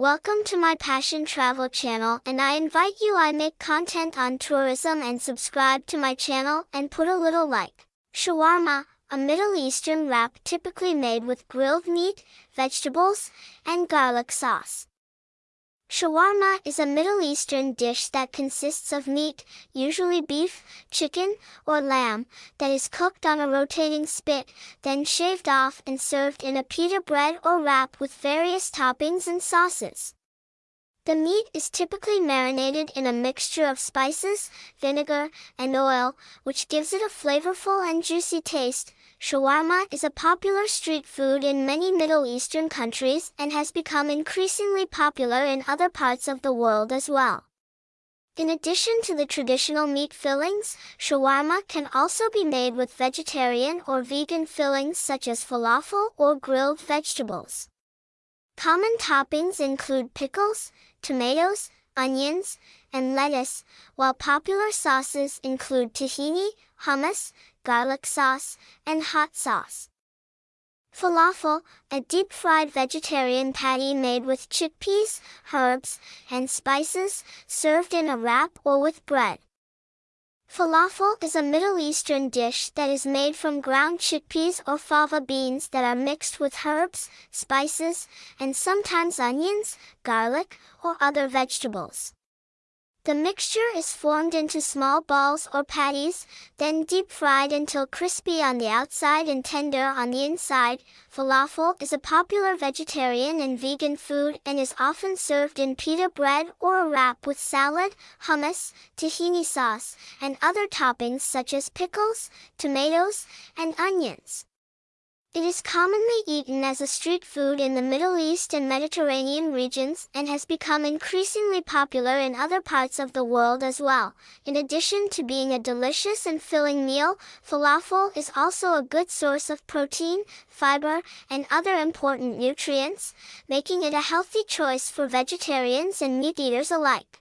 Welcome to my Passion Travel channel and I invite you I make content on tourism and subscribe to my channel and put a little like. Shawarma, a Middle Eastern wrap typically made with grilled meat, vegetables, and garlic sauce. Shawarma is a Middle Eastern dish that consists of meat, usually beef, chicken, or lamb, that is cooked on a rotating spit, then shaved off and served in a pita bread or wrap with various toppings and sauces. The meat is typically marinated in a mixture of spices, vinegar, and oil, which gives it a flavorful and juicy taste, Shawarma is a popular street food in many Middle Eastern countries and has become increasingly popular in other parts of the world as well. In addition to the traditional meat fillings, shawarma can also be made with vegetarian or vegan fillings such as falafel or grilled vegetables. Common toppings include pickles, tomatoes, onions, and lettuce, while popular sauces include tahini, hummus, garlic sauce, and hot sauce. Falafel, a deep-fried vegetarian patty made with chickpeas, herbs, and spices, served in a wrap or with bread. Falafel is a Middle Eastern dish that is made from ground chickpeas or fava beans that are mixed with herbs, spices, and sometimes onions, garlic, or other vegetables. The mixture is formed into small balls or patties, then deep fried until crispy on the outside and tender on the inside. Falafel is a popular vegetarian and vegan food and is often served in pita bread or a wrap with salad, hummus, tahini sauce, and other toppings such as pickles, tomatoes, and onions. It is commonly eaten as a street food in the Middle East and Mediterranean regions and has become increasingly popular in other parts of the world as well. In addition to being a delicious and filling meal, falafel is also a good source of protein, fiber, and other important nutrients, making it a healthy choice for vegetarians and meat eaters alike.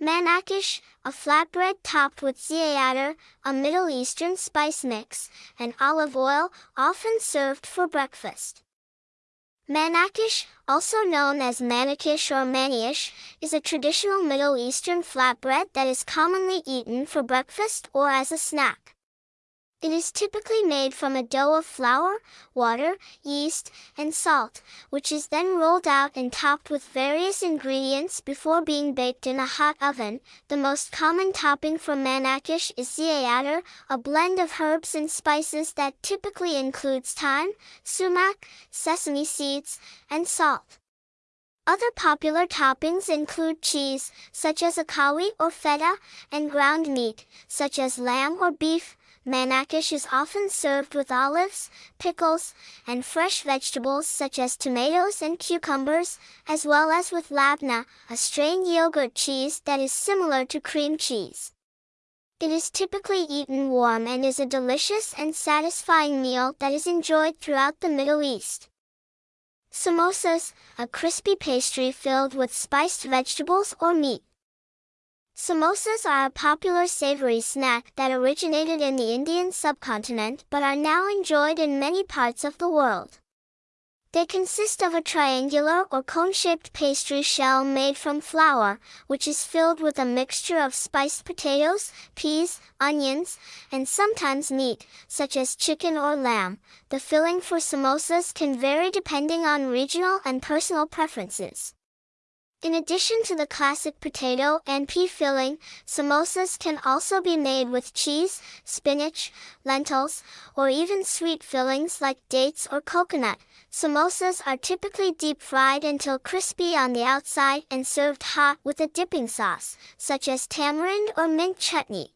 Manakish, a flatbread topped with za'atar, a Middle Eastern spice mix, and olive oil, often served for breakfast. Manakish, also known as manakish or manish, is a traditional Middle Eastern flatbread that is commonly eaten for breakfast or as a snack. It is typically made from a dough of flour, water, yeast, and salt, which is then rolled out and topped with various ingredients before being baked in a hot oven. The most common topping for manakish is za'atar, a blend of herbs and spices that typically includes thyme, sumac, sesame seeds, and salt. Other popular toppings include cheese, such as akawi or feta, and ground meat, such as lamb or beef, Manakish is often served with olives, pickles, and fresh vegetables such as tomatoes and cucumbers, as well as with labna, a strained yogurt cheese that is similar to cream cheese. It is typically eaten warm and is a delicious and satisfying meal that is enjoyed throughout the Middle East. Samosas, a crispy pastry filled with spiced vegetables or meat. Samosas are a popular savory snack that originated in the Indian subcontinent but are now enjoyed in many parts of the world. They consist of a triangular or cone-shaped pastry shell made from flour, which is filled with a mixture of spiced potatoes, peas, onions, and sometimes meat, such as chicken or lamb. The filling for samosas can vary depending on regional and personal preferences. In addition to the classic potato and pea filling, samosas can also be made with cheese, spinach, lentils, or even sweet fillings like dates or coconut. Samosas are typically deep fried until crispy on the outside and served hot with a dipping sauce, such as tamarind or mint chutney.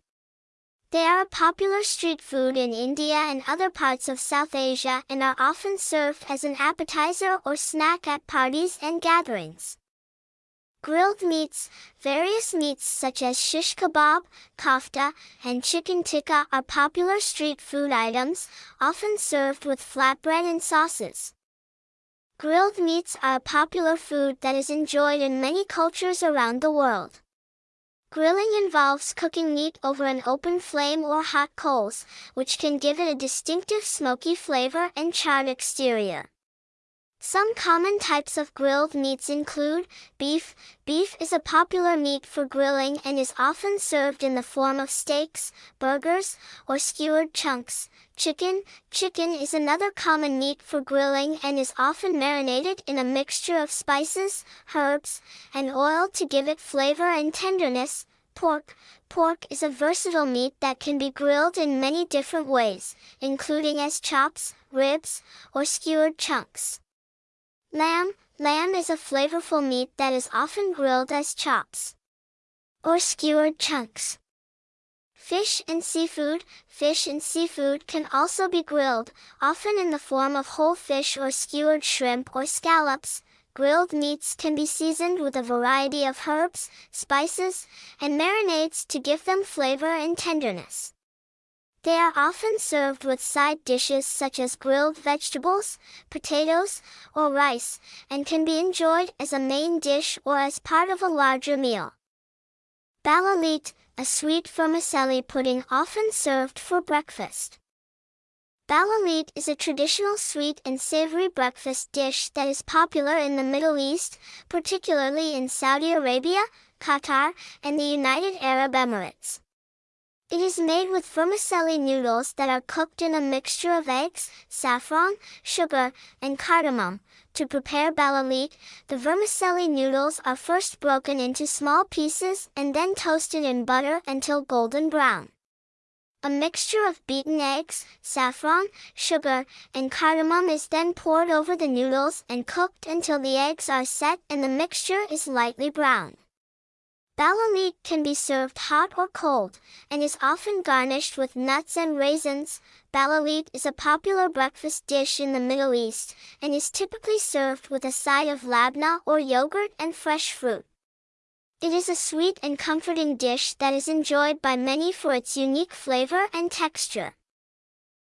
They are a popular street food in India and other parts of South Asia and are often served as an appetizer or snack at parties and gatherings. Grilled meats, various meats such as shish kebab, kofta, and chicken tikka are popular street food items, often served with flatbread and sauces. Grilled meats are a popular food that is enjoyed in many cultures around the world. Grilling involves cooking meat over an open flame or hot coals, which can give it a distinctive smoky flavor and charred exterior. Some common types of grilled meats include beef. Beef is a popular meat for grilling and is often served in the form of steaks, burgers, or skewered chunks. Chicken. Chicken is another common meat for grilling and is often marinated in a mixture of spices, herbs, and oil to give it flavor and tenderness. Pork. Pork is a versatile meat that can be grilled in many different ways, including as chops, ribs, or skewered chunks. Lamb. Lamb is a flavorful meat that is often grilled as chops or skewered chunks. Fish and seafood. Fish and seafood can also be grilled, often in the form of whole fish or skewered shrimp or scallops. Grilled meats can be seasoned with a variety of herbs, spices, and marinades to give them flavor and tenderness. They are often served with side dishes such as grilled vegetables, potatoes, or rice, and can be enjoyed as a main dish or as part of a larger meal. Balalit, a sweet vermicelli pudding often served for breakfast. Balalit is a traditional sweet and savory breakfast dish that is popular in the Middle East, particularly in Saudi Arabia, Qatar, and the United Arab Emirates. It is made with vermicelli noodles that are cooked in a mixture of eggs, saffron, sugar, and cardamom. To prepare balalit, the vermicelli noodles are first broken into small pieces and then toasted in butter until golden brown. A mixture of beaten eggs, saffron, sugar, and cardamom is then poured over the noodles and cooked until the eggs are set and the mixture is lightly brown. Balalit can be served hot or cold, and is often garnished with nuts and raisins. Balalit is a popular breakfast dish in the Middle East, and is typically served with a side of labna or yogurt and fresh fruit. It is a sweet and comforting dish that is enjoyed by many for its unique flavor and texture.